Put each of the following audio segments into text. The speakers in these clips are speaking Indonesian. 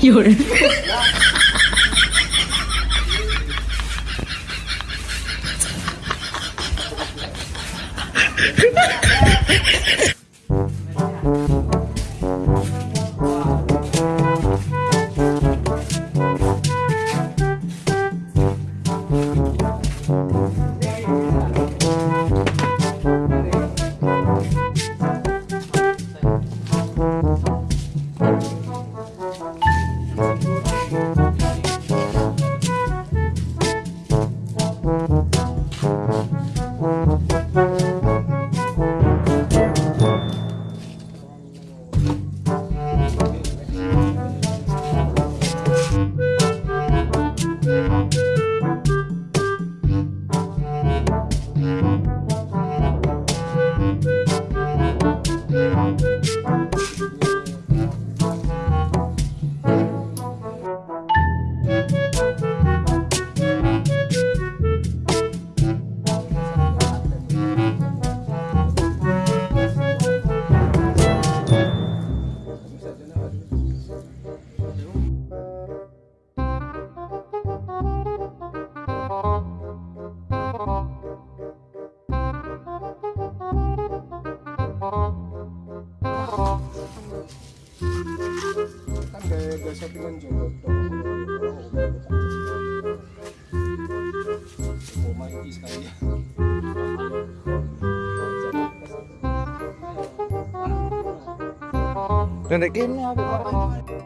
有人。Kan gaya gaya settingan juga oh ya apa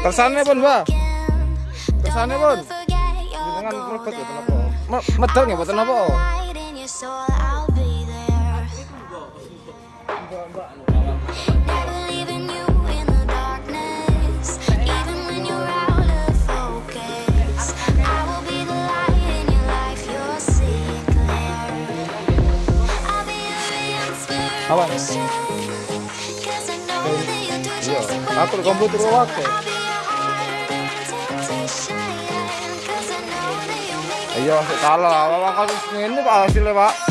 Tersane pun, Mbak. Tersane pun. Dengan merebut ya kenapa? Me- Medal nggak boten apa? Apa? Iya, atur komputer wae. Iya, salah. Apa kasus ini Pak hasilnya, Pak?